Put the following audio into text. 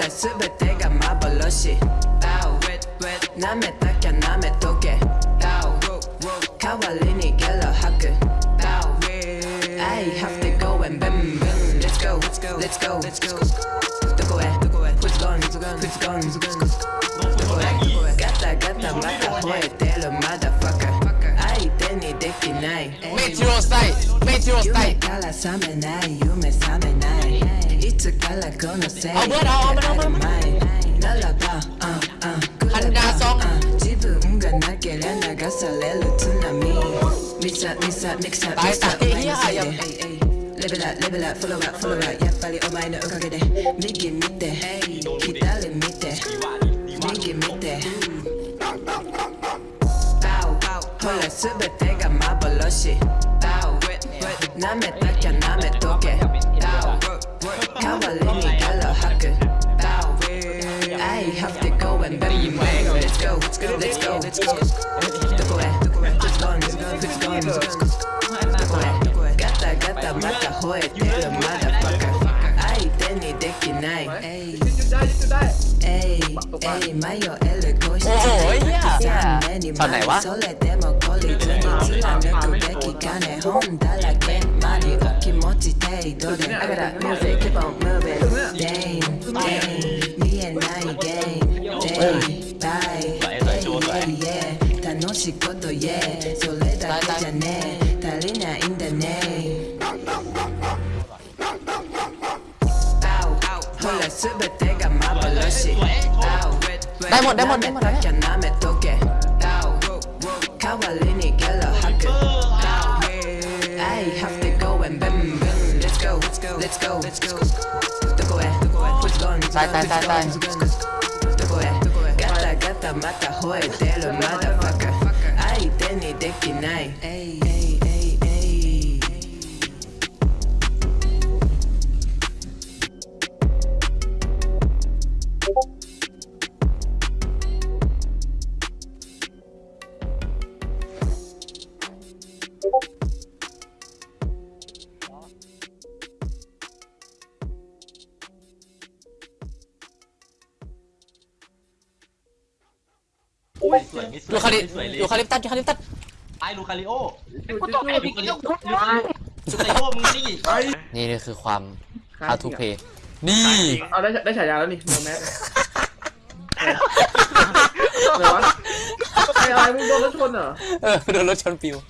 la sube, te gama boloshi Bow, name takya I have to go and boom boom Let's go, let's go, let's go, let's go. Doko e, who's gone, who's gone Doko e, gata gata mata hoeteru motherfucker. 相手にできない Meteor スタイル Meteor スタイル夢から覚めない夢覚め 라 삼의 나이 유메 삼의 나이 이츠 갈라 건너세 아, 뭐야, 나, 아, 나, 나, 나, 나. 날라봐 어, 어, 한다, 성. 어, 지붕 은간 날개를 나가서 렐루 투나미 미사 미사 믹사 나이, 믹사 나이, 오마이너 야, 세대 야. 레벨업 레벨업 follow up follow up 야 빨리 오마이너 오가게 돼 미기 밑에 기다림 밑에 미기 밑에 홀라 수배때가 마블러시 남의 딱야 남의 I'ma let me get a hacker. Bow. I have to go and bet you bang. Let's go, let's go, let's go. Let's go. Look away, look away. Just gone, just gone. Look away. Gata, gata, mata, hoe, tell a motherfucker. I deny, deki, nai. Ay, ay, ay, mayo, ele, ghost. Oh, yeah. Yeah. ตอนไหนวะ I got that music day, me and my game, day by day, yeah, 楽しいこと言え、それだけじゃねえ、足りないんだね。ほらすべてが幻しダイモンダイモンダイモンだね舐めとけ代わりにゲロ吐く I have to go and boom boom Let's go Let's go Let's go どこへ Sai, sai, sai, sai. Gata, gata, mata, joder, te lo. สวยไม่สวยยูคาลิไม่สวยเลยยูคาลิปตัสยูคาลิปตัสไอ้ลูคาริโอกูต้องไอ้พี่ลูคาริโอมึงนี่ไอ้นี่นี่คือความ how to play นี่เอาได้ได้ฉายาแล้วนี่โนแมสอะไรวะไอ้อะไรมึงโดนรถชนเหรอเออโดนรถชนปิว